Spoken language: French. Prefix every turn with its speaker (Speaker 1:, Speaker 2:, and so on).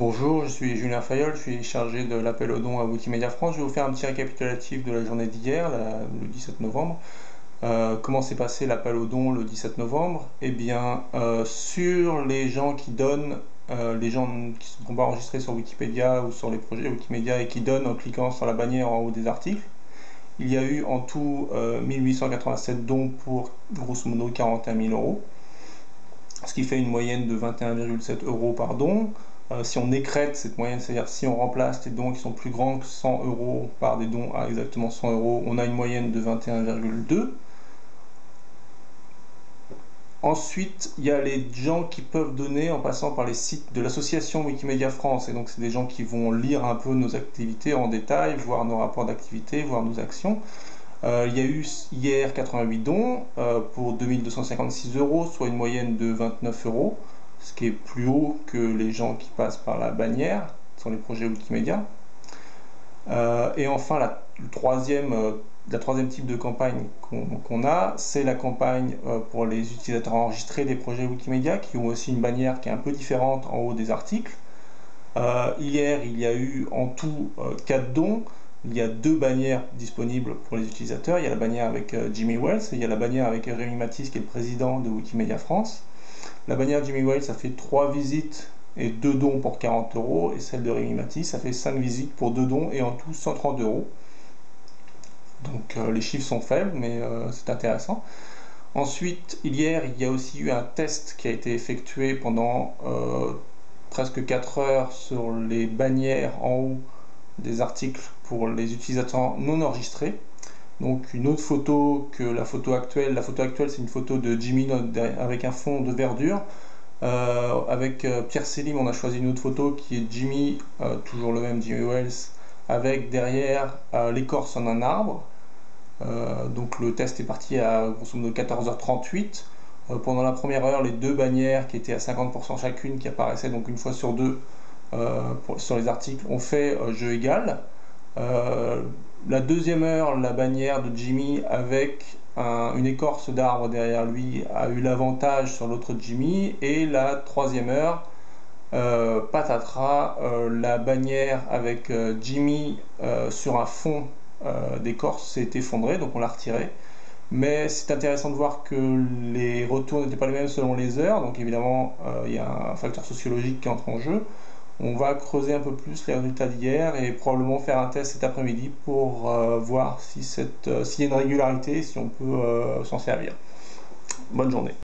Speaker 1: Bonjour, je suis Julien Fayol, je suis chargé de l'appel aux dons à Wikimedia France. Je vais vous faire un petit récapitulatif de la journée d'hier, le 17 novembre. Euh, comment s'est passé l'appel aux dons le 17 novembre? Eh bien, euh, sur les gens qui donnent, euh, les gens qui ne sont pas enregistrés sur Wikipédia ou sur les projets Wikimedia et qui donnent en cliquant sur la bannière en haut des articles, il y a eu en tout 1887 dons pour grosso modo 41 000 euros, ce qui fait une moyenne de 21,7 euros par don. Euh, si on écrète cette moyenne, c'est-à-dire si on remplace les dons qui sont plus grands que 100 euros par des dons à exactement 100 euros, on a une moyenne de 21,2. Ensuite, il y a les gens qui peuvent donner en passant par les sites de l'association Wikimedia France. Et donc, c'est des gens qui vont lire un peu nos activités en détail, voir nos rapports d'activité, voir nos actions. Euh, il y a eu hier 88 dons euh, pour 2256 euros, soit une moyenne de 29 euros ce qui est plus haut que les gens qui passent par la bannière sur les projets Wikimedia. Euh, et enfin, la, le troisième, euh, la troisième type de campagne qu'on a, c'est la campagne euh, pour les utilisateurs enregistrés des projets Wikimedia, qui ont aussi une bannière qui est un peu différente en haut des articles. hier, il y a eu en tout 4 dons. Il y a deux bannières disponibles pour les utilisateurs. Il y a la bannière avec Jimmy Wells et il y a la bannière avec Rémi Matisse, qui est le président de Wikimedia France. La bannière Jimmy Wales, ça fait 3 visites et 2 dons pour 40 euros. Et celle de Rémi Matisse, ça fait 5 visites pour 2 dons et en tout 130 euros. Donc euh, les chiffres sont faibles, mais euh, c'est intéressant. Ensuite, hier, il y a aussi eu un test qui a été effectué pendant euh, presque 4 heures sur les bannières en haut des articles pour les utilisateurs non enregistrés. Donc une autre photo que la photo actuelle. La photo actuelle, c'est une photo de Jimmy avec un fond de verdure. Euh, avec euh, Pierre Selim, on a choisi une autre photo qui est Jimmy, euh, toujours le même Jimmy Wells, avec derrière l'écorce en un arbre. donc le test est parti à grosso modo 14h38. pendant la première heure, les deux bannières qui étaient à 50% chacune, qui apparaissaient donc une fois sur deux sur les articles, ont fait jeu égal. La deuxième heure, la bannière de Jimmy avec une écorce d'arbre derrière lui a eu l'avantage sur l'autre Jimmy. Et la troisième heure, euh, patatras, euh, la bannière avec euh, Jimmy sur un fond d'écorce s'est effondrée, donc on l'a retiré. Mais c'est intéressant de voir que les retours n'étaient pas les mêmes selon les heures, donc évidemment il y a un facteur sociologique qui entre en jeu. On va creuser un peu plus les résultats d'hier et probablement faire un test cet après-midi pour euh, voir si euh, s'il y a une régularité, si on peut euh, s'en servir. Bonne journée.